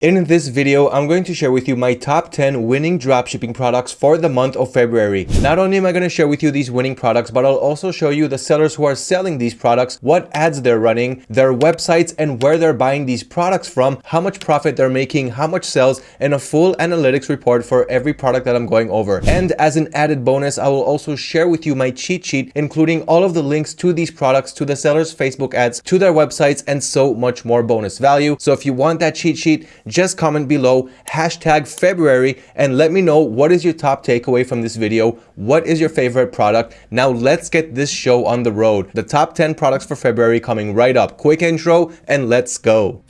In this video, I'm going to share with you my top 10 winning dropshipping products for the month of February. Not only am I going to share with you these winning products, but I'll also show you the sellers who are selling these products, what ads they're running, their websites, and where they're buying these products from, how much profit they're making, how much sales, and a full analytics report for every product that I'm going over. And as an added bonus, I will also share with you my cheat sheet, including all of the links to these products, to the sellers' Facebook ads, to their websites, and so much more bonus value. So if you want that cheat sheet, just comment below hashtag February and let me know what is your top takeaway from this video. What is your favorite product? Now let's get this show on the road. The top 10 products for February coming right up. Quick intro and let's go.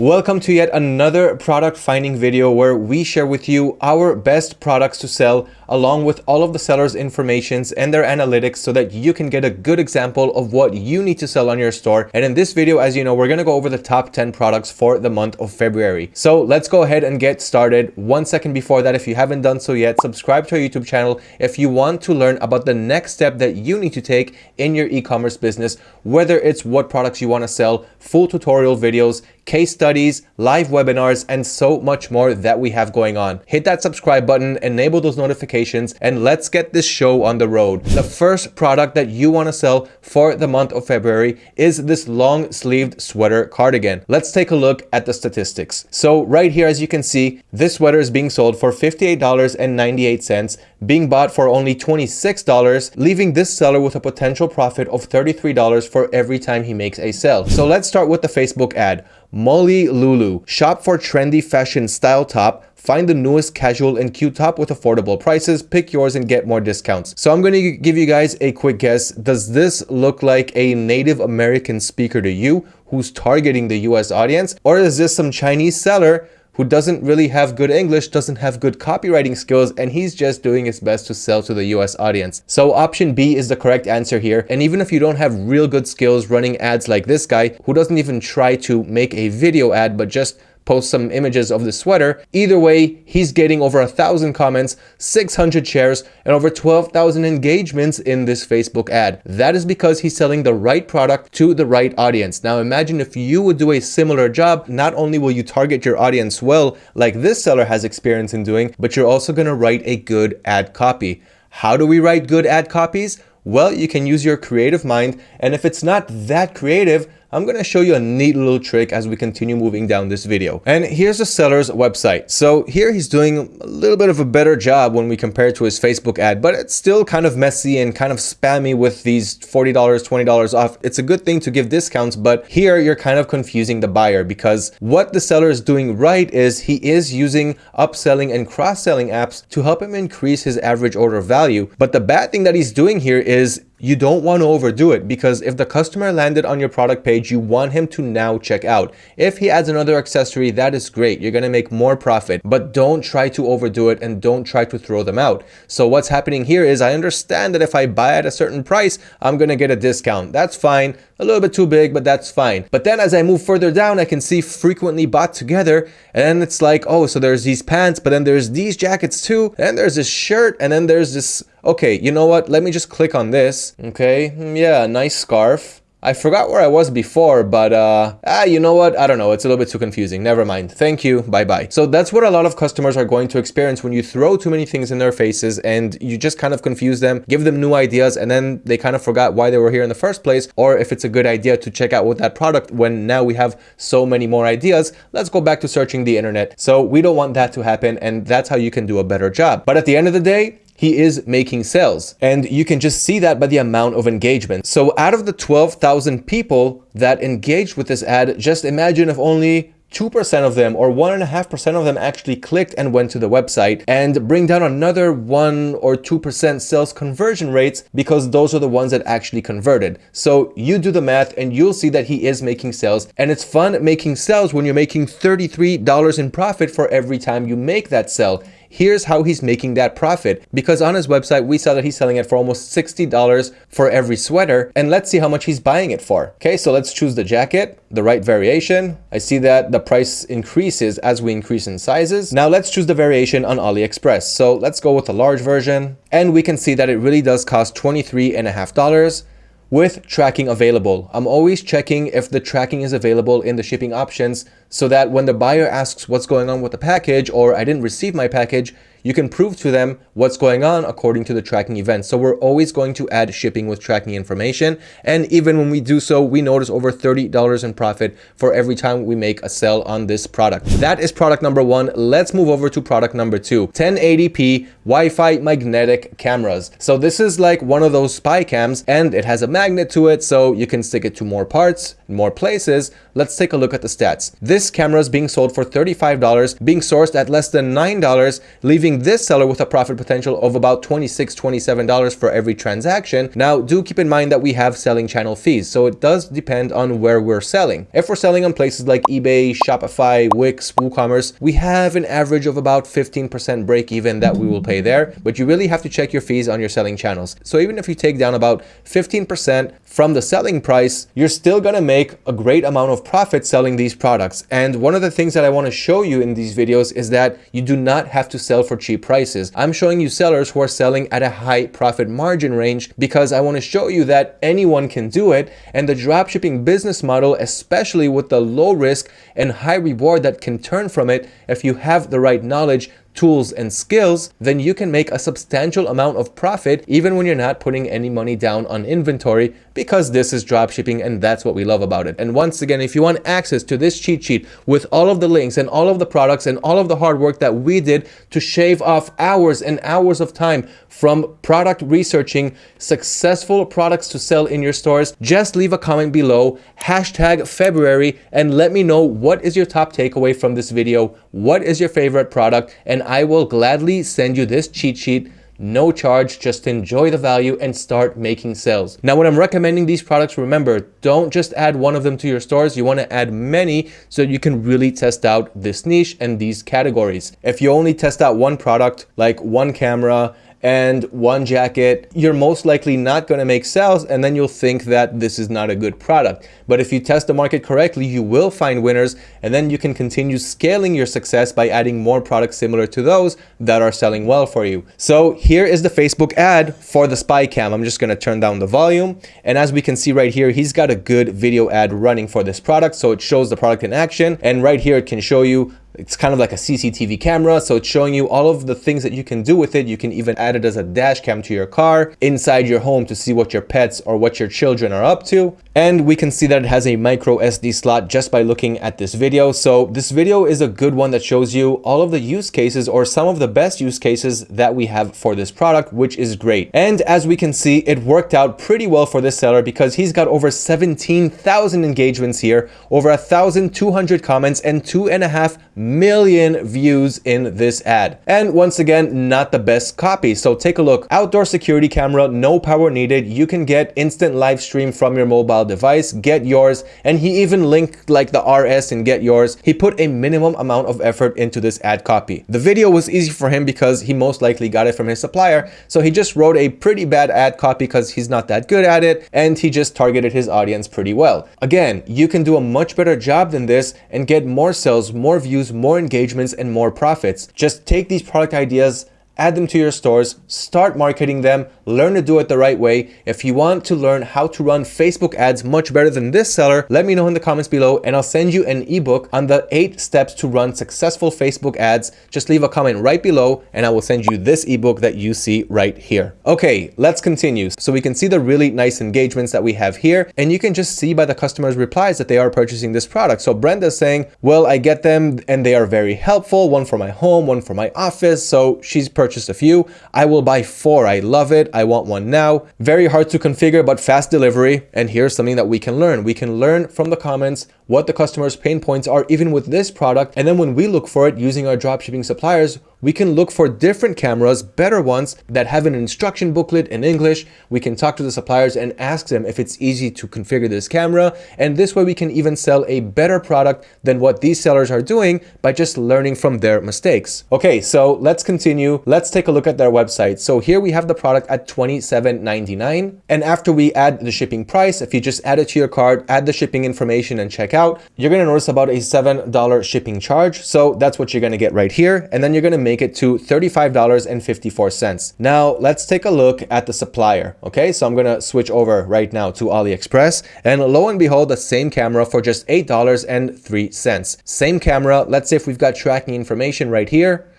Welcome to yet another product finding video where we share with you our best products to sell along with all of the sellers informations and their analytics so that you can get a good example of what you need to sell on your store. And in this video, as you know, we're going to go over the top 10 products for the month of February. So let's go ahead and get started. One second before that, if you haven't done so yet, subscribe to our YouTube channel if you want to learn about the next step that you need to take in your e-commerce business, whether it's what products you want to sell, full tutorial videos, case studies, live webinars, and so much more that we have going on. Hit that subscribe button, enable those notifications and let's get this show on the road. The first product that you want to sell for the month of February is this long sleeved sweater cardigan. Let's take a look at the statistics. So right here, as you can see, this sweater is being sold for $58.98, being bought for only $26, leaving this seller with a potential profit of $33 for every time he makes a sale. So let's start with the Facebook ad. Molly Lulu, shop for trendy fashion style top Find the newest casual and cute top with affordable prices, pick yours and get more discounts. So I'm going to give you guys a quick guess. Does this look like a Native American speaker to you who's targeting the US audience? Or is this some Chinese seller who doesn't really have good English, doesn't have good copywriting skills, and he's just doing his best to sell to the US audience. So option B is the correct answer here. And even if you don't have real good skills running ads like this guy, who doesn't even try to make a video ad, but just post some images of the sweater. Either way, he's getting over a thousand comments, 600 shares, and over 12,000 engagements in this Facebook ad. That is because he's selling the right product to the right audience. Now imagine if you would do a similar job, not only will you target your audience well, like this seller has experience in doing, but you're also gonna write a good ad copy. How do we write good ad copies? Well, you can use your creative mind, and if it's not that creative, I'm going to show you a neat little trick as we continue moving down this video. And here's the seller's website. So here he's doing a little bit of a better job when we compare to his Facebook ad, but it's still kind of messy and kind of spammy with these $40, $20 off. It's a good thing to give discounts, but here you're kind of confusing the buyer because what the seller is doing right is he is using upselling and cross-selling apps to help him increase his average order value. But the bad thing that he's doing here is you don't want to overdo it because if the customer landed on your product page, you want him to now check out. If he adds another accessory, that is great. You're going to make more profit, but don't try to overdo it and don't try to throw them out. So what's happening here is I understand that if I buy at a certain price, I'm going to get a discount. That's fine. A little bit too big, but that's fine. But then as I move further down, I can see frequently bought together. And it's like, oh, so there's these pants, but then there's these jackets too. And there's this shirt and then there's this Okay, you know what? Let me just click on this. Okay, hmm, yeah, nice scarf. I forgot where I was before, but uh, ah, you know what? I don't know. It's a little bit too confusing. Never mind. Thank you. Bye-bye. So that's what a lot of customers are going to experience when you throw too many things in their faces and you just kind of confuse them, give them new ideas, and then they kind of forgot why they were here in the first place, or if it's a good idea to check out with that product when now we have so many more ideas, let's go back to searching the internet. So we don't want that to happen, and that's how you can do a better job. But at the end of the day, he is making sales. And you can just see that by the amount of engagement. So out of the 12,000 people that engaged with this ad, just imagine if only 2% of them or 1.5% of them actually clicked and went to the website and bring down another 1 or 2% sales conversion rates because those are the ones that actually converted. So you do the math and you'll see that he is making sales and it's fun making sales when you're making $33 in profit for every time you make that sell here's how he's making that profit. Because on his website, we saw that he's selling it for almost $60 for every sweater. And let's see how much he's buying it for. Okay, so let's choose the jacket, the right variation. I see that the price increases as we increase in sizes. Now let's choose the variation on AliExpress. So let's go with the large version. And we can see that it really does cost $23.5 with tracking available. I'm always checking if the tracking is available in the shipping options so that when the buyer asks what's going on with the package or I didn't receive my package, you can prove to them what's going on according to the tracking event. So we're always going to add shipping with tracking information. And even when we do so, we notice over $30 in profit for every time we make a sell on this product. That is product number one. Let's move over to product number two, 1080p Wi-Fi magnetic cameras. So this is like one of those spy cams and it has a magnet to it so you can stick it to more parts, more places. Let's take a look at the stats. This camera is being sold for $35, being sourced at less than $9, leaving leaving this seller with a profit potential of about $26, $27 for every transaction. Now, do keep in mind that we have selling channel fees, so it does depend on where we're selling. If we're selling on places like eBay, Shopify, Wix, WooCommerce, we have an average of about 15% break even that we will pay there, but you really have to check your fees on your selling channels. So even if you take down about 15% from the selling price, you're still gonna make a great amount of profit selling these products. And one of the things that I wanna show you in these videos is that you do not have to sell for cheap prices. I'm showing you sellers who are selling at a high profit margin range because I want to show you that anyone can do it and the dropshipping business model, especially with the low risk and high reward that can turn from it if you have the right knowledge tools and skills, then you can make a substantial amount of profit even when you're not putting any money down on inventory because this is dropshipping and that's what we love about it. And once again, if you want access to this cheat sheet with all of the links and all of the products and all of the hard work that we did to shave off hours and hours of time from product researching successful products to sell in your stores, just leave a comment below, hashtag February, and let me know what is your top takeaway from this video, what is your favorite product, and I will gladly send you this cheat sheet no charge, just enjoy the value and start making sales. Now, when I'm recommending these products, remember, don't just add one of them to your stores. You want to add many so you can really test out this niche and these categories. If you only test out one product, like one camera and one jacket, you're most likely not going to make sales and then you'll think that this is not a good product. But if you test the market correctly, you will find winners and then you can continue scaling your success by adding more products similar to those that are selling well for you. So here is the Facebook ad for the spy cam. I'm just going to turn down the volume. And as we can see right here, he's got a good video ad running for this product. So it shows the product in action. And right here, it can show you it's kind of like a CCTV camera, so it's showing you all of the things that you can do with it. You can even add it as a dash cam to your car, inside your home to see what your pets or what your children are up to. And we can see that it has a micro SD slot just by looking at this video. So this video is a good one that shows you all of the use cases or some of the best use cases that we have for this product, which is great. And as we can see, it worked out pretty well for this seller because he's got over 17,000 engagements here, over 1,200 comments and two and a half million views in this ad. And once again, not the best copy. So take a look. Outdoor security camera, no power needed. You can get instant live stream from your mobile device, get yours, and he even linked like the RS and get yours. He put a minimum amount of effort into this ad copy. The video was easy for him because he most likely got it from his supplier, so he just wrote a pretty bad ad copy because he's not that good at it, and he just targeted his audience pretty well. Again, you can do a much better job than this and get more sales, more views, more engagements, and more profits. Just take these product ideas add them to your stores, start marketing them, learn to do it the right way. If you want to learn how to run Facebook ads much better than this seller, let me know in the comments below and I'll send you an ebook on the eight steps to run successful Facebook ads. Just leave a comment right below and I will send you this ebook that you see right here. Okay, let's continue. So we can see the really nice engagements that we have here and you can just see by the customer's replies that they are purchasing this product. So Brenda's saying, well, I get them and they are very helpful. One for my home, one for my office. So she's purchasing purchased a few. I will buy four. I love it. I want one now. Very hard to configure, but fast delivery. And here's something that we can learn. We can learn from the comments what the customer's pain points are even with this product. And then when we look for it using our dropshipping suppliers, we can look for different cameras, better ones that have an instruction booklet in English. We can talk to the suppliers and ask them if it's easy to configure this camera. And this way we can even sell a better product than what these sellers are doing by just learning from their mistakes. Okay, so let's continue. Let's take a look at their website. So here we have the product at $27.99. And after we add the shipping price, if you just add it to your cart, add the shipping information and check out, you're gonna notice about a $7 shipping charge. So that's what you're gonna get right here. And then you're gonna make make it to $35.54. Now let's take a look at the supplier. Okay, so I'm gonna switch over right now to AliExpress and lo and behold, the same camera for just $8.03. Same camera, let's say if we've got tracking information right here,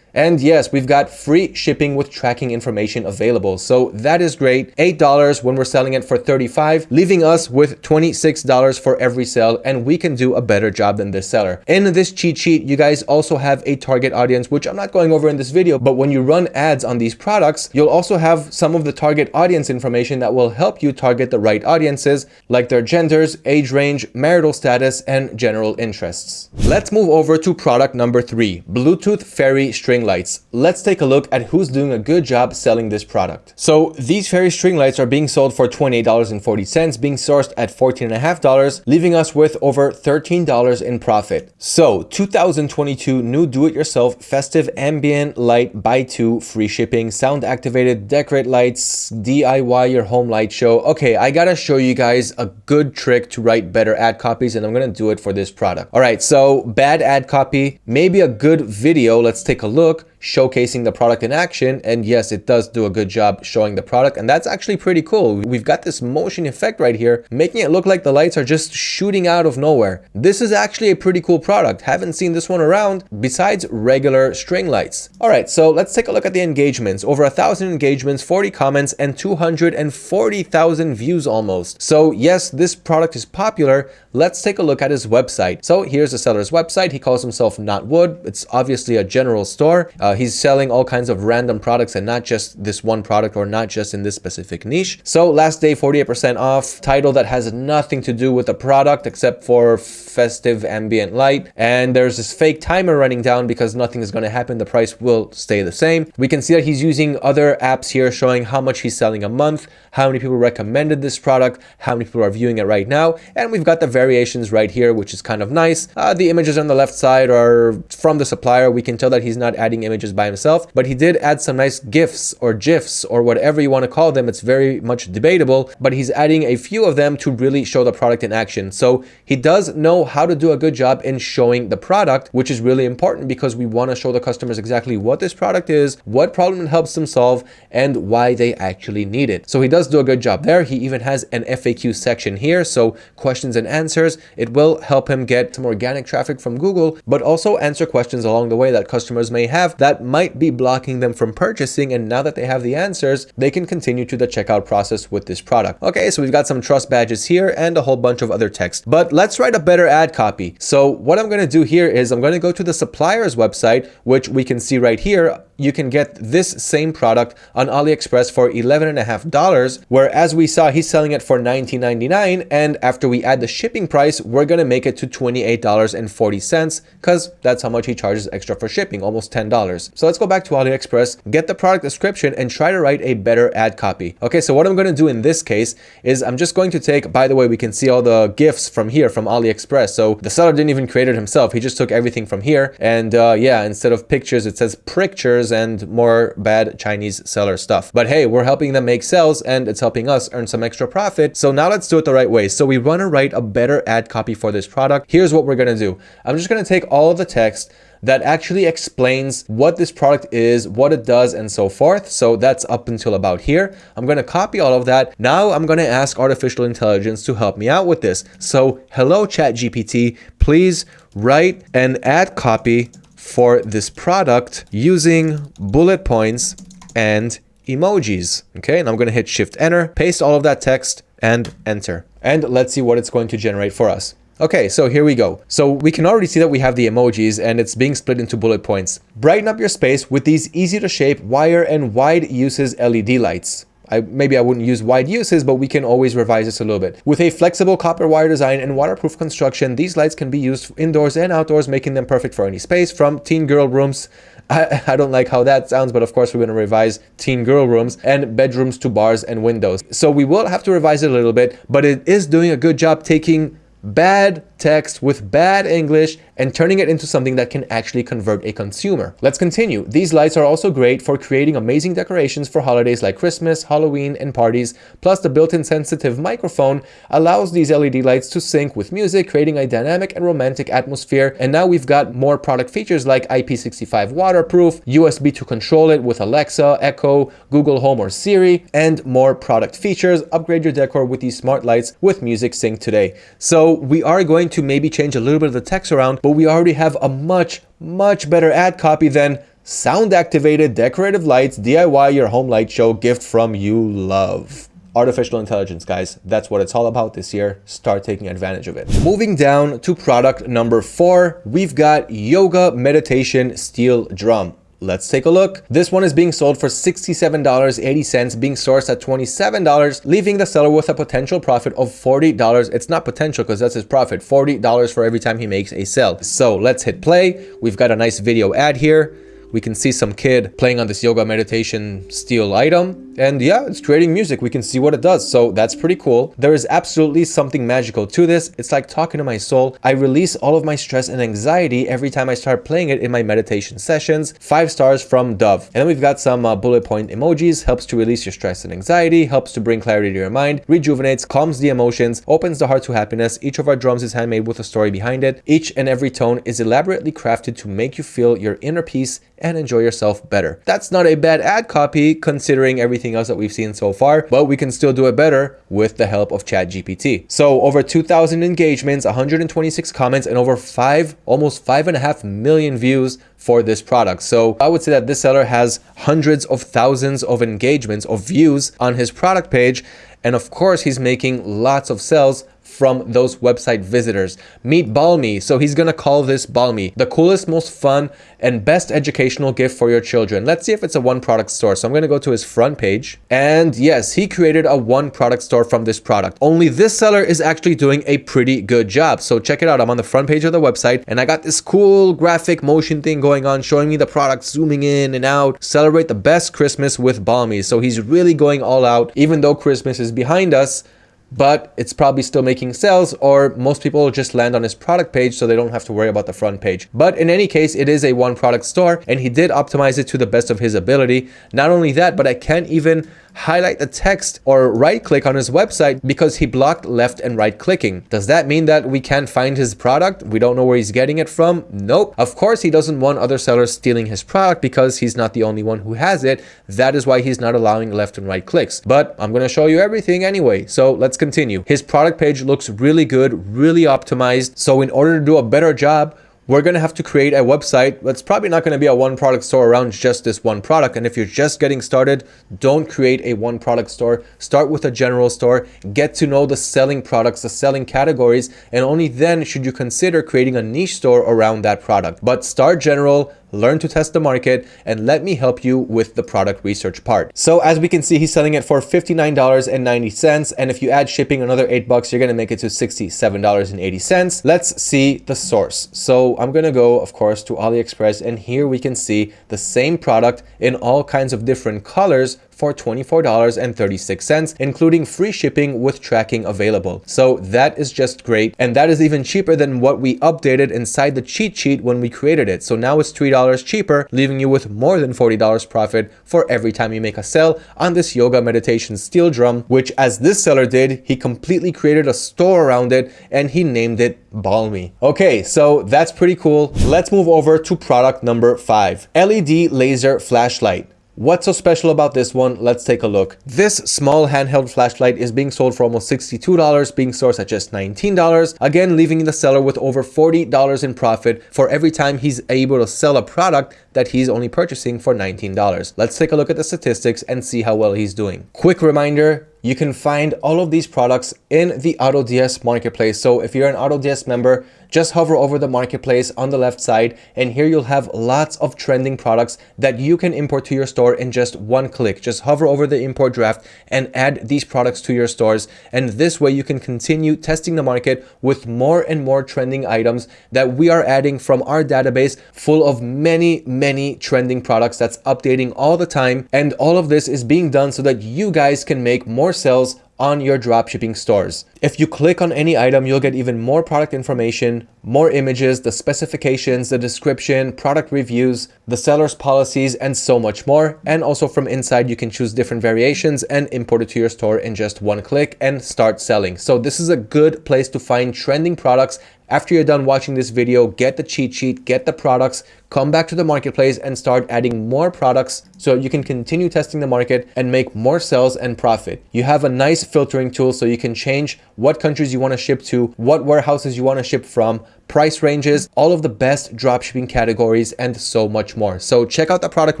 and yes, we've got free shipping with tracking information available. So that is great. $8 when we're selling it for 35, leaving us with $26 for every sale. And we can do a better job than this seller. In this cheat sheet, you guys also have a target audience, which I'm not going over in this video, but when you run ads on these products, you'll also have some of the target audience information that will help you target the right audiences, like their genders, age range, marital status, and general interests. Let's move over to product number three, Bluetooth Fairy String lights. Let's take a look at who's doing a good job selling this product. So these fairy string lights are being sold for $28.40, being sourced at $14.50, leaving us with over $13 in profit. So 2022 new do-it-yourself festive ambient light buy two free shipping, sound activated decorate lights, DIY your home light show. Okay, I gotta show you guys a good trick to write better ad copies and I'm gonna do it for this product. All right, so bad ad copy, maybe a good video. Let's take a look look showcasing the product in action. And yes, it does do a good job showing the product. And that's actually pretty cool. We've got this motion effect right here, making it look like the lights are just shooting out of nowhere. This is actually a pretty cool product. Haven't seen this one around besides regular string lights. All right, so let's take a look at the engagements. Over a thousand engagements, 40 comments, and 240,000 views almost. So yes, this product is popular. Let's take a look at his website. So here's the seller's website. He calls himself Knotwood. It's obviously a general store. Uh, he's selling all kinds of random products and not just this one product or not just in this specific niche. So last day, 48% off, title that has nothing to do with the product except for festive ambient light. And there's this fake timer running down because nothing is going to happen. The price will stay the same. We can see that he's using other apps here showing how much he's selling a month, how many people recommended this product, how many people are viewing it right now. And we've got the variations right here, which is kind of nice. Uh, the images on the left side are from the supplier. We can tell that he's not adding images images by himself, but he did add some nice GIFs or GIFs or whatever you want to call them. It's very much debatable, but he's adding a few of them to really show the product in action. So he does know how to do a good job in showing the product, which is really important because we want to show the customers exactly what this product is, what problem it helps them solve, and why they actually need it. So he does do a good job there. He even has an FAQ section here. So questions and answers, it will help him get some organic traffic from Google, but also answer questions along the way that customers may have that might be blocking them from purchasing. And now that they have the answers, they can continue to the checkout process with this product. Okay, so we've got some trust badges here and a whole bunch of other text, but let's write a better ad copy. So what I'm going to do here is I'm going to go to the supplier's website, which we can see right here you can get this same product on AliExpress for $11.5, where as we saw, he's selling it for $19.99. And after we add the shipping price, we're going to make it to $28.40 because that's how much he charges extra for shipping, almost $10. So let's go back to AliExpress, get the product description and try to write a better ad copy. Okay, so what I'm going to do in this case is I'm just going to take, by the way, we can see all the gifts from here from AliExpress. So the seller didn't even create it himself. He just took everything from here. And uh, yeah, instead of pictures, it says pictures and more bad Chinese seller stuff. But hey, we're helping them make sales and it's helping us earn some extra profit. So now let's do it the right way. So we want to write a better ad copy for this product. Here's what we're going to do. I'm just going to take all of the text that actually explains what this product is, what it does, and so forth. So that's up until about here. I'm going to copy all of that. Now I'm going to ask artificial intelligence to help me out with this. So hello, ChatGPT, please write an ad copy for this product using bullet points and emojis. Okay, and I'm going to hit shift enter, paste all of that text and enter. And let's see what it's going to generate for us. Okay, so here we go. So we can already see that we have the emojis and it's being split into bullet points. Brighten up your space with these easy to shape wire and wide uses LED lights. I, maybe I wouldn't use wide uses, but we can always revise this a little bit. With a flexible copper wire design and waterproof construction, these lights can be used indoors and outdoors, making them perfect for any space from teen girl rooms. I, I don't like how that sounds, but of course we're going to revise teen girl rooms and bedrooms to bars and windows. So we will have to revise it a little bit, but it is doing a good job taking bad text with bad English and turning it into something that can actually convert a consumer. Let's continue. These lights are also great for creating amazing decorations for holidays like Christmas, Halloween, and parties. Plus the built-in sensitive microphone allows these LED lights to sync with music, creating a dynamic and romantic atmosphere. And now we've got more product features like IP65 waterproof, USB to control it with Alexa, Echo, Google Home or Siri, and more product features. Upgrade your decor with these smart lights with music sync today. So we are going to maybe change a little bit of the text around, but we already have a much, much better ad copy than sound activated decorative lights, DIY your home light show gift from you love artificial intelligence, guys. That's what it's all about this year. Start taking advantage of it. Moving down to product number four, we've got Yoga Meditation Steel Drum. Let's take a look. This one is being sold for $67.80, being sourced at $27, leaving the seller with a potential profit of $40. It's not potential because that's his profit, $40 for every time he makes a sale. So let's hit play. We've got a nice video ad here we can see some kid playing on this yoga meditation steel item and yeah it's creating music. We can see what it does. So that's pretty cool. There is absolutely something magical to this. It's like talking to my soul. I release all of my stress and anxiety every time i start playing it in my meditation sessions. Five stars from dove. And then we've got some uh, bullet point emojis. Helps to release your stress and anxiety helps to bring clarity to your mind rejuvenates calms the emotions opens the heart to happiness. Each of our drums is handmade with a story behind it. Each and every tone is elaborately crafted to make you feel your inner peace and enjoy yourself better. That's not a bad ad copy considering everything else that we've seen so far, but we can still do it better with the help of ChatGPT. So over 2,000 engagements, 126 comments, and over five, almost five and a half million views for this product. So I would say that this seller has hundreds of thousands of engagements of views on his product page. And of course, he's making lots of sales from those website visitors. Meet Balmy. So he's going to call this Balmy, the coolest, most fun, and best educational gift for your children. Let's see if it's a one product store. So I'm going to go to his front page. And yes, he created a one product store from this product. Only this seller is actually doing a pretty good job. So check it out. I'm on the front page of the website and I got this cool graphic motion thing going on, showing me the product zooming in and out. Celebrate the best Christmas with Balmy. So he's really going all out, even though Christmas is behind us but it's probably still making sales or most people just land on his product page so they don't have to worry about the front page. But in any case, it is a one product store and he did optimize it to the best of his ability. Not only that, but I can't even highlight the text or right click on his website because he blocked left and right clicking. Does that mean that we can't find his product? We don't know where he's getting it from? Nope. Of course, he doesn't want other sellers stealing his product because he's not the only one who has it. That is why he's not allowing left and right clicks. But I'm going to show you everything anyway. So let's continue. His product page looks really good, really optimized. So in order to do a better job, we're going to have to create a website that's probably not going to be a one product store around just this one product. And if you're just getting started, don't create a one product store. Start with a general store, get to know the selling products, the selling categories, and only then should you consider creating a niche store around that product. But start general, learn to test the market, and let me help you with the product research part. So as we can see, he's selling it for $59.90. And if you add shipping another eight bucks, you're going to make it to $67.80. Let's see the source. So I'm going to go, of course, to AliExpress. And here we can see the same product in all kinds of different colors for $24.36, including free shipping with tracking available. So that is just great. And that is even cheaper than what we updated inside the cheat sheet when we created it. So now it's $3 cheaper, leaving you with more than $40 profit for every time you make a sale on this yoga meditation steel drum, which as this seller did, he completely created a store around it and he named it Balmy. Okay, so that's pretty cool. Let's move over to product number five, LED laser flashlight. What's so special about this one? Let's take a look. This small handheld flashlight is being sold for almost $62, being sourced at just $19. Again, leaving the seller with over $40 in profit for every time he's able to sell a product that he's only purchasing for $19. Let's take a look at the statistics and see how well he's doing. Quick reminder, you can find all of these products in the AutoDS marketplace. So if you're an AutoDS member, just hover over the marketplace on the left side and here you'll have lots of trending products that you can import to your store in just one click. Just hover over the import draft and add these products to your stores. And this way you can continue testing the market with more and more trending items that we are adding from our database full of many, many trending products that's updating all the time. And all of this is being done so that you guys can make more sales on your dropshipping stores. If you click on any item, you'll get even more product information, more images, the specifications, the description, product reviews, the seller's policies, and so much more. And also from inside, you can choose different variations and import it to your store in just one click and start selling. So this is a good place to find trending products after you're done watching this video, get the cheat sheet, get the products, come back to the marketplace and start adding more products so you can continue testing the market and make more sales and profit. You have a nice filtering tool so you can change what countries you want to ship to, what warehouses you want to ship from, price ranges, all of the best dropshipping categories, and so much more. So check out the product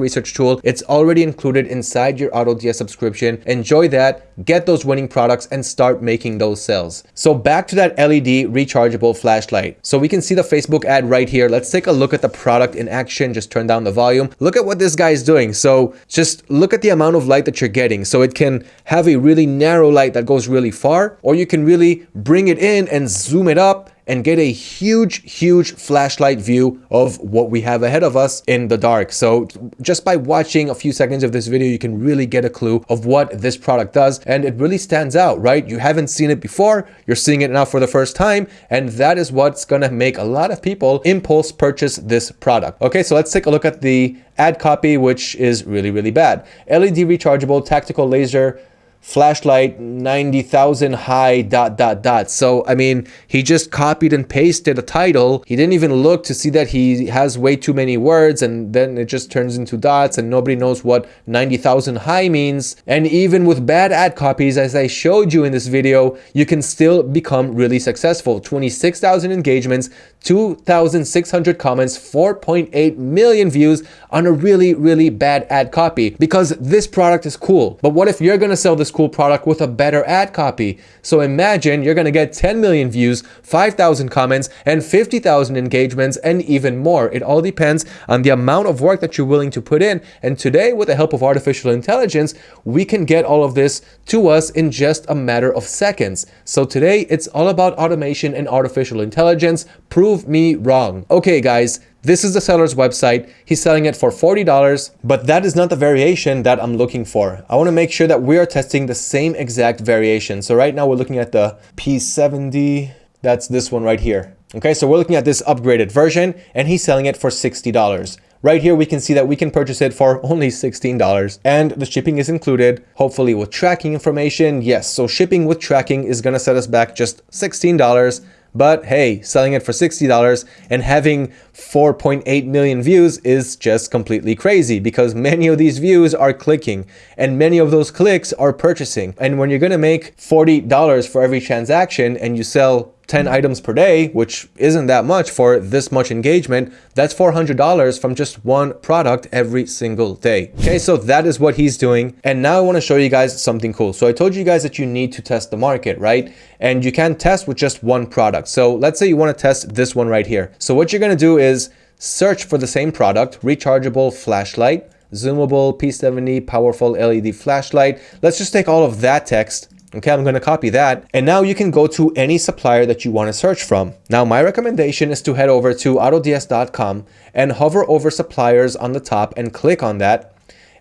research tool. It's already included inside your AutoDS subscription. Enjoy that, get those winning products, and start making those sales. So back to that LED rechargeable flashlight. So we can see the Facebook ad right here. Let's take a look at the product in action. Just turn down the volume. Look at what this guy is doing. So just look at the amount of light that you're getting. So it can have a really narrow light that goes really far, or you can really bring it in and zoom it up and get a huge, huge flashlight view of what we have ahead of us in the dark. So just by watching a few seconds of this video, you can really get a clue of what this product does. And it really stands out, right? You haven't seen it before. You're seeing it now for the first time. And that is what's to make a lot of people impulse purchase this product. Okay, so let's take a look at the ad copy, which is really, really bad. LED rechargeable tactical laser flashlight 90,000 high dot dot dot. So, I mean, he just copied and pasted a title. He didn't even look to see that he has way too many words and then it just turns into dots and nobody knows what 90,000 high means. And even with bad ad copies, as I showed you in this video, you can still become really successful. 26,000 engagements, 2,600 comments, 4.8 million views on a really, really bad ad copy because this product is cool. But what if you're going to sell this cool product with a better ad copy. So imagine you're going to get 10 million views, 5,000 comments, and 50,000 engagements, and even more. It all depends on the amount of work that you're willing to put in. And today, with the help of artificial intelligence, we can get all of this to us in just a matter of seconds. So today, it's all about automation and artificial intelligence. Prove me wrong. Okay, guys, this is the seller's website. He's selling it for $40, but that is not the variation that I'm looking for. I wanna make sure that we are testing the same exact variation. So right now we're looking at the P70, that's this one right here. Okay, so we're looking at this upgraded version and he's selling it for $60. Right here, we can see that we can purchase it for only $16 and the shipping is included, hopefully with tracking information. Yes, so shipping with tracking is gonna set us back just $16 but hey, selling it for $60 and having 4.8 million views is just completely crazy because many of these views are clicking and many of those clicks are purchasing. And when you're going to make $40 for every transaction and you sell 10 items per day, which isn't that much for this much engagement, that's $400 from just one product every single day. Okay, so that is what he's doing. And now I wanna show you guys something cool. So I told you guys that you need to test the market, right? And you can test with just one product. So let's say you wanna test this one right here. So what you're gonna do is search for the same product, rechargeable flashlight, zoomable P70 powerful LED flashlight. Let's just take all of that text Okay, I'm going to copy that. And now you can go to any supplier that you want to search from. Now, my recommendation is to head over to autods.com and hover over suppliers on the top and click on that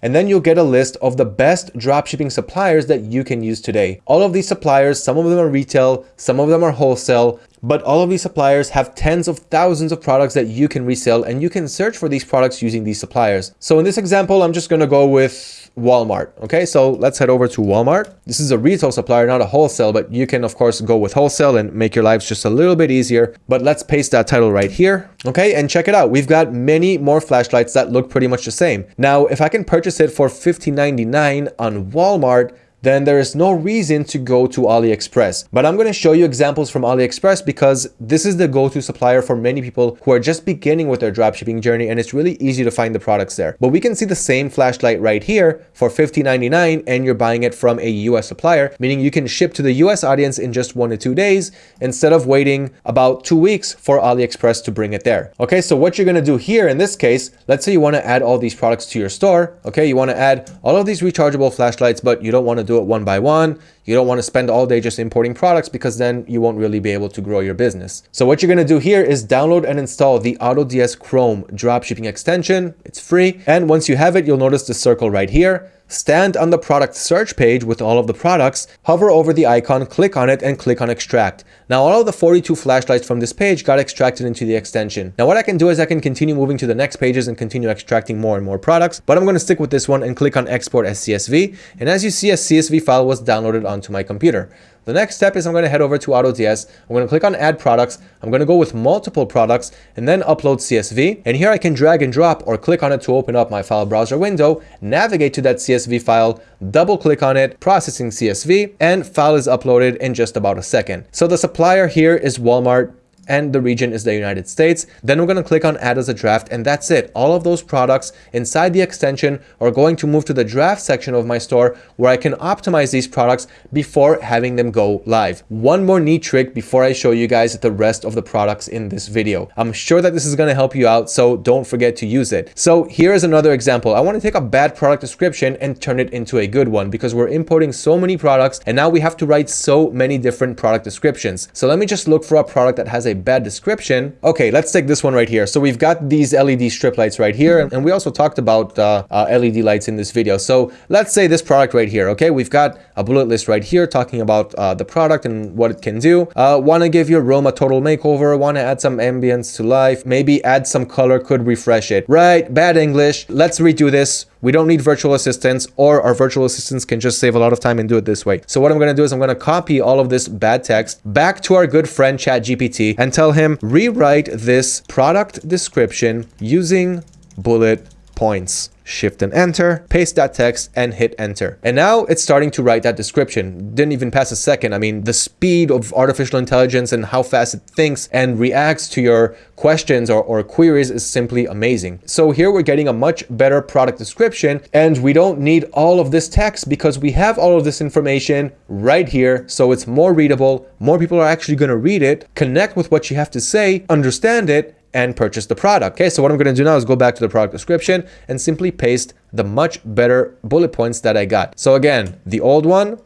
and then you'll get a list of the best dropshipping suppliers that you can use today. All of these suppliers, some of them are retail, some of them are wholesale, but all of these suppliers have tens of thousands of products that you can resell and you can search for these products using these suppliers. So in this example, I'm just going to go with Walmart. Okay, so let's head over to Walmart. This is a retail supplier, not a wholesale, but you can of course go with wholesale and make your lives just a little bit easier. But let's paste that title right here. Okay, and check it out. We've got many more flashlights that look pretty much the same. Now, if I can purchase it for $15.99 on Walmart, then there is no reason to go to AliExpress. But I'm going to show you examples from AliExpress because this is the go-to supplier for many people who are just beginning with their dropshipping journey and it's really easy to find the products there. But we can see the same flashlight right here for $50.99 and you're buying it from a US supplier, meaning you can ship to the US audience in just one to two days instead of waiting about two weeks for AliExpress to bring it there. Okay, so what you're going to do here in this case, let's say you want to add all these products to your store. Okay, you want to add all of these rechargeable flashlights, but you don't want to do it one by one. You don't want to spend all day just importing products because then you won't really be able to grow your business. So what you're going to do here is download and install the AutoDS Chrome dropshipping extension. It's free. And once you have it, you'll notice the circle right here stand on the product search page with all of the products, hover over the icon, click on it, and click on extract. Now all of the 42 flashlights from this page got extracted into the extension. Now what I can do is I can continue moving to the next pages and continue extracting more and more products, but I'm going to stick with this one and click on export as CSV. And as you see, a CSV file was downloaded onto my computer. The next step is I'm going to head over to AutoDS. I'm going to click on add products. I'm going to go with multiple products and then upload CSV. And here I can drag and drop or click on it to open up my file browser window, navigate to that CSV file, double click on it, processing CSV, and file is uploaded in just about a second. So the supplier here is Walmart and the region is the United States. Then we're going to click on add as a draft and that's it. All of those products inside the extension are going to move to the draft section of my store where I can optimize these products before having them go live. One more neat trick before I show you guys the rest of the products in this video. I'm sure that this is going to help you out, so don't forget to use it. So here is another example. I want to take a bad product description and turn it into a good one because we're importing so many products and now we have to write so many different product descriptions. So let me just look for a product that has a bad description. Okay, let's take this one right here. So we've got these LED strip lights right here, and we also talked about uh, uh, LED lights in this video. So let's say this product right here, okay? We've got a bullet list right here talking about uh, the product and what it can do. Uh, want to give your room a total makeover, want to add some ambience to life, maybe add some color, could refresh it. Right, bad English. Let's redo this. We don't need virtual assistants or our virtual assistants can just save a lot of time and do it this way. So what I'm going to do is I'm going to copy all of this bad text back to our good friend ChatGPT and tell him rewrite this product description using bullet points shift and enter, paste that text and hit enter. And now it's starting to write that description. Didn't even pass a second. I mean, the speed of artificial intelligence and how fast it thinks and reacts to your questions or, or queries is simply amazing. So here we're getting a much better product description and we don't need all of this text because we have all of this information right here. So it's more readable. More people are actually going to read it, connect with what you have to say, understand it, and purchase the product. Okay, so what I'm going to do now is go back to the product description and simply paste the much better bullet points that I got. So again, the old one,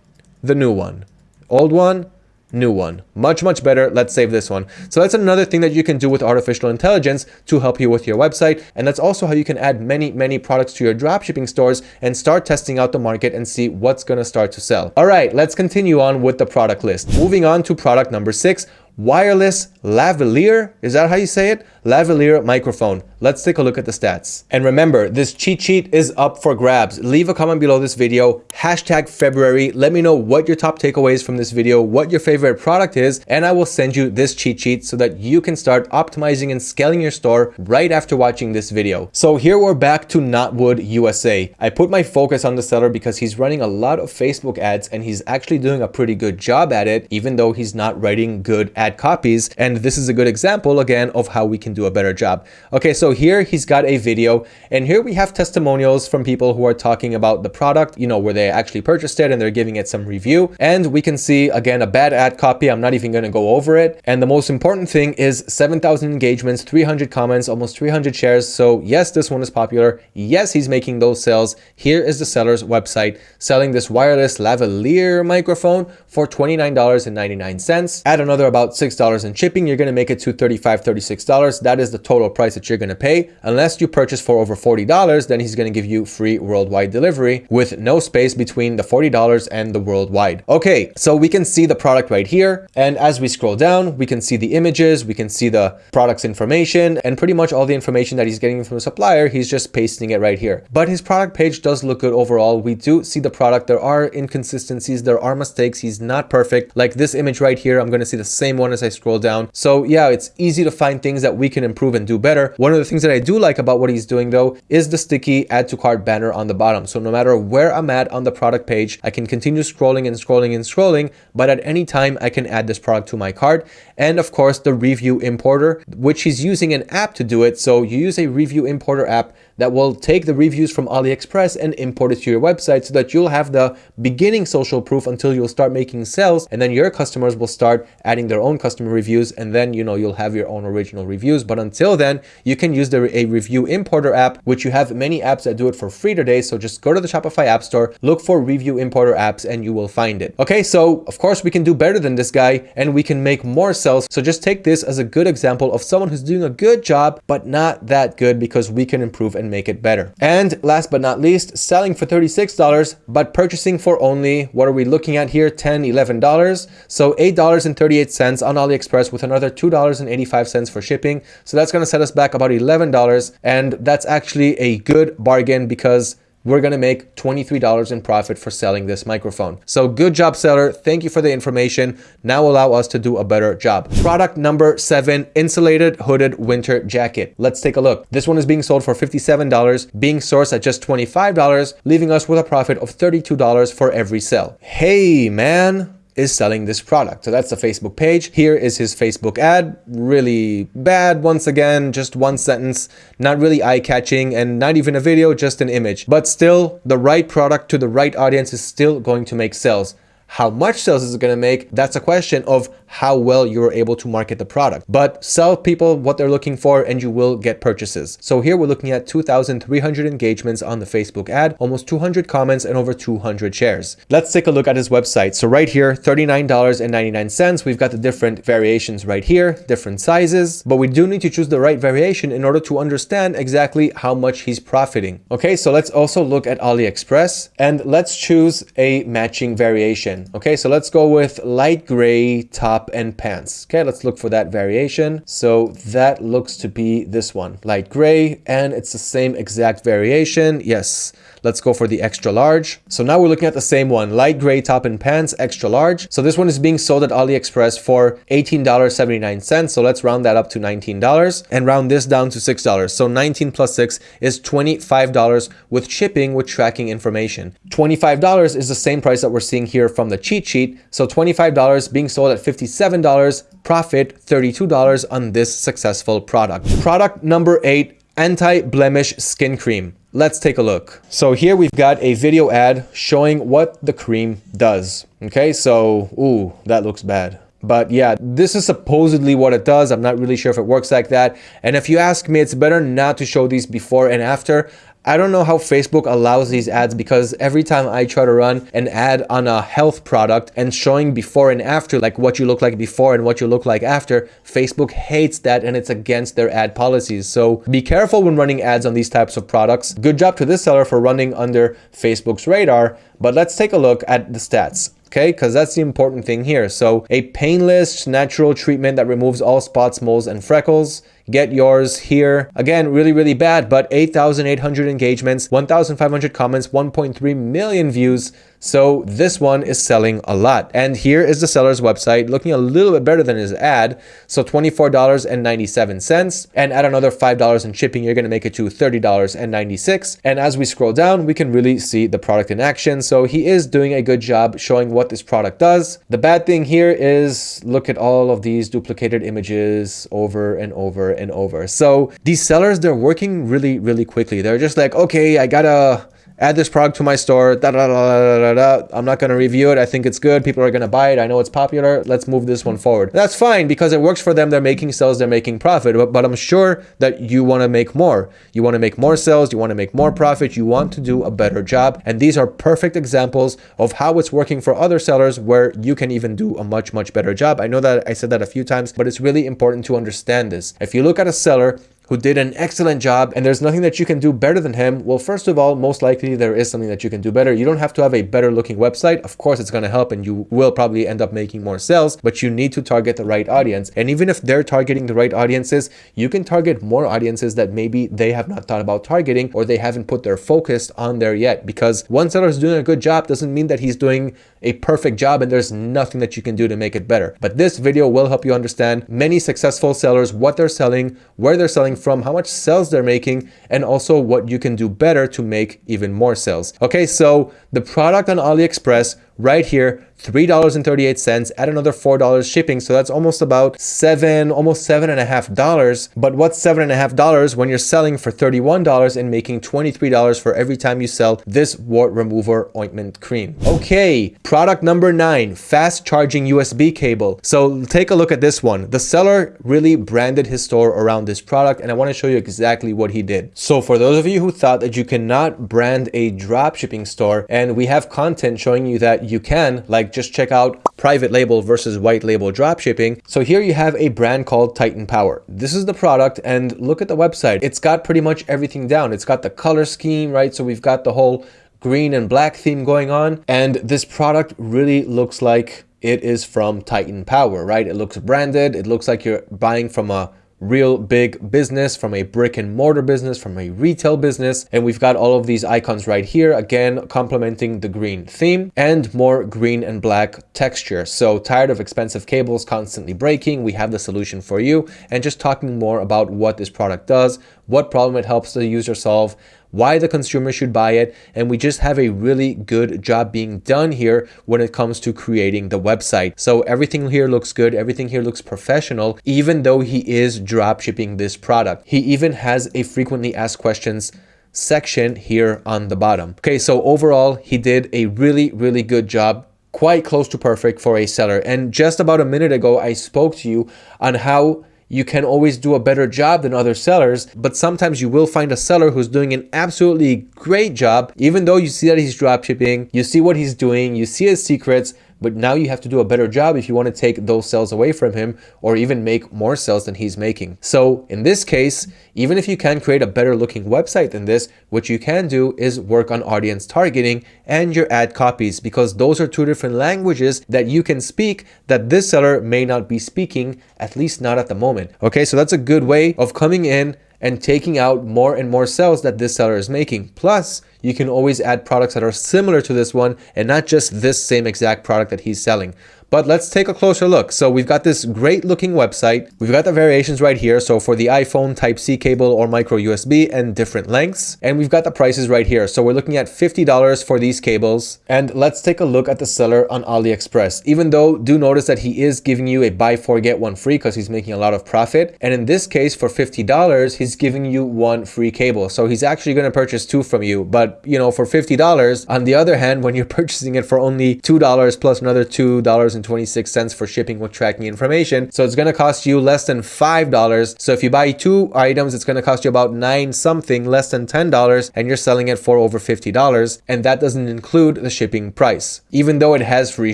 the new one, old one, new one. Much much better. Let's save this one. So that's another thing that you can do with artificial intelligence to help you with your website. And that's also how you can add many many products to your dropshipping stores and start testing out the market and see what's going to start to sell. All right let's continue on with the product list. Moving on to product number six wireless lavalier. Is that how you say it? Lavalier microphone. Let's take a look at the stats. And remember, this cheat sheet is up for grabs. Leave a comment below this video, hashtag February. Let me know what your top takeaways from this video, what your favorite product is, and I will send you this cheat sheet so that you can start optimizing and scaling your store right after watching this video. So here we're back to Knotwood USA. I put my focus on the seller because he's running a lot of Facebook ads and he's actually doing a pretty good job at it, even though he's not writing good ad copies. And this is a good example again of how we can do a better job. Okay, so here he's got a video and here we have testimonials from people who are talking about the product, you know, where they actually purchased it and they're giving it some review. And we can see again, a bad ad copy. I'm not even going to go over it. And the most important thing is 7,000 engagements, 300 comments, almost 300 shares. So yes, this one is popular. Yes, he's making those sales. Here is the seller's website selling this wireless lavalier microphone for $29.99. Add another about $6 in shipping, you're going to make it to $35, $36. That is the total price that you're going to pay. Unless you purchase for over $40, then he's going to give you free worldwide delivery with no space between the $40 and the worldwide. Okay, so we can see the product right here. And as we scroll down, we can see the images, we can see the product's information and pretty much all the information that he's getting from the supplier, he's just pasting it right here. But his product page does look good overall. We do see the product. There are inconsistencies, there are mistakes. He's not perfect. Like this image right here, I'm going to see the same one as I scroll down. So yeah, it's easy to find things that we can improve and do better. One of the things that I do like about what he's doing though is the sticky add to cart banner on the bottom. So no matter where I'm at on the product page, I can continue scrolling and scrolling and scrolling, but at any time I can add this product to my cart. And of course the review importer, which he's using an app to do it. So you use a review importer app that will take the reviews from AliExpress and import it to your website so that you'll have the beginning social proof until you'll start making sales and then your customers will start adding their own customer reviews and then you know you'll have your own original reviews. But until then you can use the a review importer app which you have many apps that do it for free today. So just go to the Shopify app store look for review importer apps and you will find it. Okay so of course we can do better than this guy and we can make more sales. So just take this as a good example of someone who's doing a good job but not that good because we can improve and make it better. And last but not least selling for $36 but purchasing for only what are we looking at here $10, 11 dollars? So eight dollars and 38 cents on aliexpress with another two dollars and 85 cents for shipping. So that's going to set us back about 11 dollars and that's actually a good bargain because we're going to make $23 in profit for selling this microphone. So good job seller. Thank you for the information. Now allow us to do a better job. Product number seven, insulated hooded winter jacket. Let's take a look. This one is being sold for $57, being sourced at just $25, leaving us with a profit of $32 for every sale. Hey man, is selling this product. So that's the Facebook page. Here is his Facebook ad. Really bad once again, just one sentence, not really eye-catching and not even a video, just an image. But still, the right product to the right audience is still going to make sales. How much sales is it going to make? That's a question of how well you're able to market the product. But sell people what they're looking for and you will get purchases. So here we're looking at 2,300 engagements on the Facebook ad, almost 200 comments and over 200 shares. Let's take a look at his website. So right here, $39.99. We've got the different variations right here, different sizes, but we do need to choose the right variation in order to understand exactly how much he's profiting. Okay, so let's also look at AliExpress and let's choose a matching variation. Okay, so let's go with light gray top and pants. Okay, let's look for that variation. So that looks to be this one, light gray, and it's the same exact variation. Yes, Let's go for the extra large. So now we're looking at the same one, light gray top and pants, extra large. So this one is being sold at AliExpress for $18.79. So let's round that up to $19 and round this down to $6. So 19 plus 6 is $25 with shipping with tracking information. $25 is the same price that we're seeing here from the cheat sheet. So $25 being sold at $57, profit $32 on this successful product. Product number eight, anti-blemish skin cream. Let's take a look. So here we've got a video ad showing what the cream does. Okay, so, ooh, that looks bad. But yeah, this is supposedly what it does. I'm not really sure if it works like that. And if you ask me, it's better not to show these before and after. I don't know how Facebook allows these ads because every time I try to run an ad on a health product and showing before and after, like what you look like before and what you look like after, Facebook hates that and it's against their ad policies. So be careful when running ads on these types of products. Good job to this seller for running under Facebook's radar, but let's take a look at the stats okay? Because that's the important thing here. So a painless natural treatment that removes all spots, moles, and freckles. Get yours here. Again, really, really bad, but 8,800 engagements, 1,500 comments, 1.3 million views. So this one is selling a lot. And here is the seller's website looking a little bit better than his ad. So $24.97 and add another $5 in shipping, you're going to make it to $30.96. And as we scroll down, we can really see the product in action. So he is doing a good job showing what this product does. The bad thing here is look at all of these duplicated images over and over and over. So these sellers, they're working really, really quickly. They're just like, okay, I gotta add this product to my store. Da, da, da, da, I'm not going to review it. I think it's good. People are going to buy it. I know it's popular. Let's move this one forward. That's fine because it works for them. They're making sales. They're making profit. But, but I'm sure that you want to make more. You want to make more sales. You want to make more profit. You want to do a better job. And these are perfect examples of how it's working for other sellers where you can even do a much, much better job. I know that I said that a few times, but it's really important to understand this. If you look at a seller who did an excellent job and there's nothing that you can do better than him, well, first of all, most likely there is something that you can do better. You don't have to have a better looking website. Of course, it's going to help and you will probably end up making more sales, but you need to target the right audience. And even if they're targeting the right audiences, you can target more audiences that maybe they have not thought about targeting or they haven't put their focus on there yet. Because one seller is doing a good job doesn't mean that he's doing a perfect job and there's nothing that you can do to make it better. But this video will help you understand many successful sellers, what they're selling, where they're selling from, how much sales they're making, and also what you can do better to make even more sales. Okay, so the product on AliExpress right here, $3.38, add another $4 shipping. So that's almost about seven, almost seven and a half dollars. But what's seven and a half dollars when you're selling for $31 and making $23 for every time you sell this wart remover ointment cream? Okay, product number nine, fast charging USB cable. So take a look at this one. The seller really branded his store around this product and I want to show you exactly what he did. So for those of you who thought that you cannot brand a drop shipping store and we have content showing you that you can, like just check out private label versus white label drop shipping. So here you have a brand called Titan Power. This is the product and look at the website. It's got pretty much everything down. It's got the color scheme, right? So we've got the whole green and black theme going on. And this product really looks like it is from Titan Power, right? It looks branded. It looks like you're buying from a real big business, from a brick and mortar business, from a retail business. And we've got all of these icons right here, again, complementing the green theme and more green and black texture. So tired of expensive cables constantly breaking, we have the solution for you. And just talking more about what this product does, what problem it helps the user solve, why the consumer should buy it, and we just have a really good job being done here when it comes to creating the website. So everything here looks good, everything here looks professional, even though he is drop shipping this product. He even has a frequently asked questions section here on the bottom. Okay, so overall, he did a really, really good job quite close to perfect for a seller. And just about a minute ago, I spoke to you on how you can always do a better job than other sellers, but sometimes you will find a seller who's doing an absolutely great job, even though you see that he's dropshipping, you see what he's doing, you see his secrets, but now you have to do a better job if you want to take those sales away from him or even make more sales than he's making. So in this case, even if you can create a better looking website than this, what you can do is work on audience targeting and your ad copies because those are two different languages that you can speak that this seller may not be speaking, at least not at the moment. Okay, so that's a good way of coming in and taking out more and more sales that this seller is making. Plus, you can always add products that are similar to this one and not just this same exact product that he's selling. But let's take a closer look. So we've got this great looking website. We've got the variations right here. So for the iPhone Type-C cable or micro USB and different lengths. And we've got the prices right here. So we're looking at $50 for these cables. And let's take a look at the seller on AliExpress. Even though do notice that he is giving you a buy four get one free because he's making a lot of profit. And in this case for $50, he's giving you one free cable. So he's actually going to purchase two from you. But you know, for $50, on the other hand, when you're purchasing it for only $2 plus another $2 $2.26 for shipping with tracking information. So it's going to cost you less than $5. So if you buy two items, it's going to cost you about nine something, less than $10, and you're selling it for over $50. And that doesn't include the shipping price. Even though it has free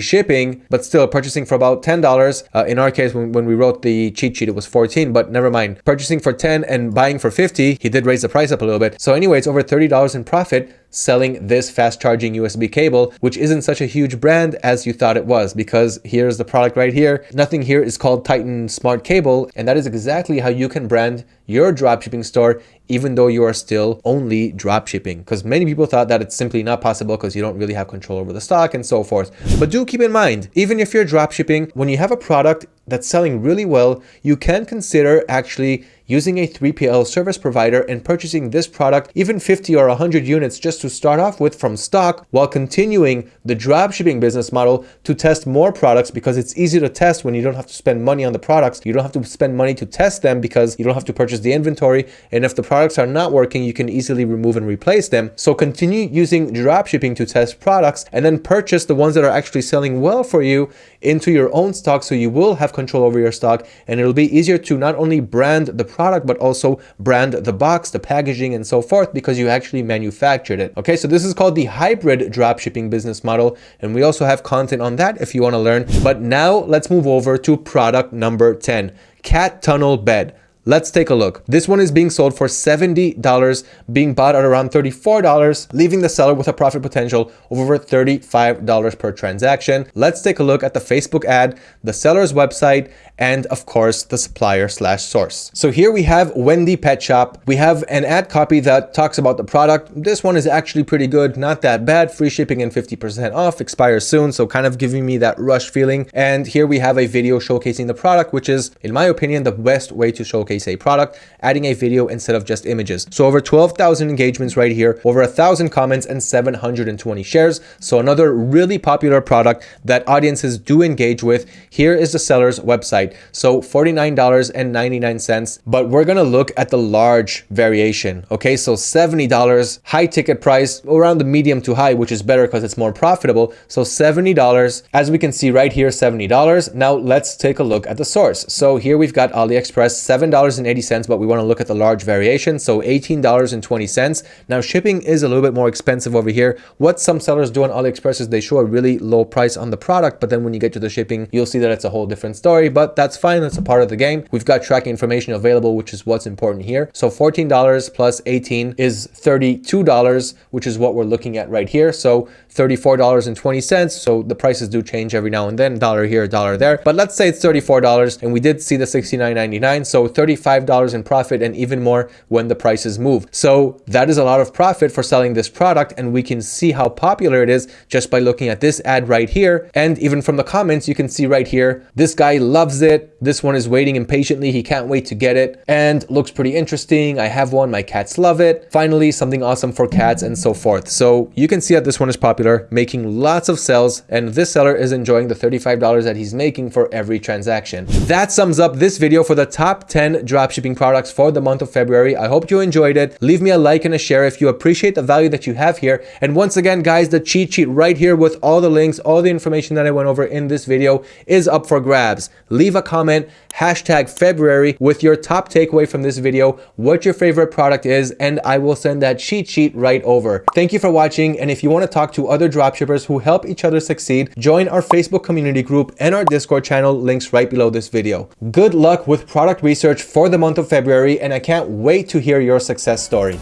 shipping, but still purchasing for about $10. Uh, in our case, when, when we wrote the cheat sheet, it was 14, but never mind. Purchasing for 10 and buying for 50, he did raise the price up a little bit. So anyway, it's over $30 in profit selling this fast charging USB cable, which isn't such a huge brand as you thought it was because here's the product right here. Nothing here is called Titan Smart Cable, and that is exactly how you can brand your dropshipping store even though you are still only dropshipping. Because many people thought that it's simply not possible because you don't really have control over the stock and so forth. But do keep in mind even if you're dropshipping when you have a product that's selling really well you can consider actually using a 3PL service provider and purchasing this product even 50 or 100 units just to start off with from stock while continuing the dropshipping business model to test more products because it's easy to test when you don't have to spend money on the products. You don't have to spend money to test them because you don't have to purchase the inventory and if the products are not working you can easily remove and replace them. So continue using dropshipping to test products and then purchase the ones that are actually selling well for you into your own stock so you will have control over your stock and it'll be easier to not only brand the product but also brand the box the packaging and so forth because you actually manufactured it. Okay so this is called the hybrid dropshipping business model and we also have content on that if you want to learn. But now let's move over to product number 10 cat tunnel bed Let's take a look. This one is being sold for $70, being bought at around $34, leaving the seller with a profit potential of over $35 per transaction. Let's take a look at the Facebook ad, the seller's website, and of course the supplier slash source. So here we have Wendy Pet Shop. We have an ad copy that talks about the product. This one is actually pretty good, not that bad. Free shipping and 50% off, expires soon. So kind of giving me that rush feeling. And here we have a video showcasing the product, which is in my opinion, the best way to showcase showcase a product, adding a video instead of just images. So over 12,000 engagements right here, over a thousand comments and 720 shares. So another really popular product that audiences do engage with. Here is the seller's website. So $49.99, but we're going to look at the large variation. Okay. So $70 high ticket price around the medium to high, which is better because it's more profitable. So $70, as we can see right here, $70. Now let's take a look at the source. So here we've got AliExpress, $7.80, but we want to look at the large variation. So $18.20. Now shipping is a little bit more expensive over here. What some sellers do on AliExpress is they show a really low price on the product, but then when you get to the shipping, you'll see that it's a whole different story, but that's fine. That's a part of the game. We've got tracking information available, which is what's important here. So $14 plus 18 is $32, which is what we're looking at right here. So $34.20. So the prices do change every now and then, dollar here, dollar there. But let's say it's $34 and we did see the $69.99. So $35 in profit and even more when the prices move. So that is a lot of profit for selling this product. And we can see how popular it is just by looking at this ad right here. And even from the comments, you can see right here, this guy loves it. This one is waiting impatiently. He can't wait to get it and looks pretty interesting. I have one. My cats love it. Finally, something awesome for cats and so forth. So you can see that this one is popular making lots of sales, and this seller is enjoying the $35 that he's making for every transaction. That sums up this video for the top 10 dropshipping products for the month of February. I hope you enjoyed it. Leave me a like and a share if you appreciate the value that you have here. And once again, guys, the cheat sheet right here with all the links, all the information that I went over in this video is up for grabs. Leave a comment, hashtag February with your top takeaway from this video, what your favorite product is, and I will send that cheat sheet right over. Thank you for watching. And if you want to talk to other dropshippers who help each other succeed, join our Facebook community group and our Discord channel links right below this video. Good luck with product research for the month of February, and I can't wait to hear your success story.